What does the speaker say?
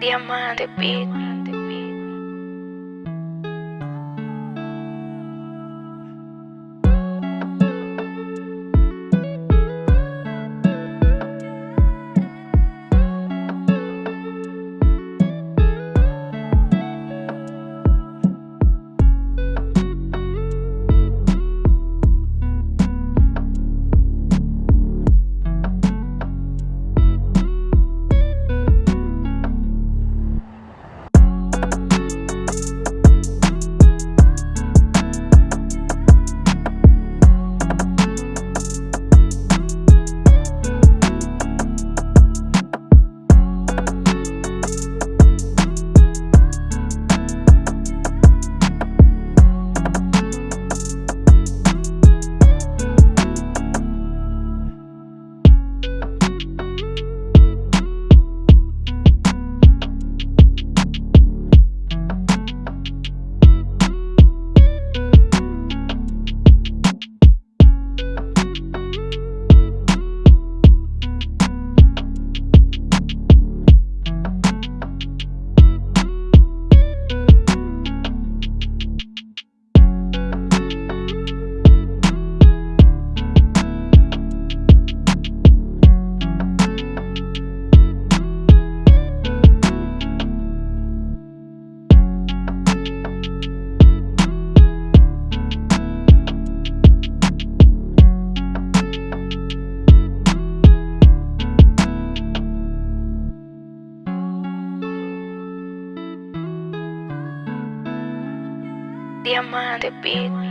Diamante Beat. diamante, bitch. Ah,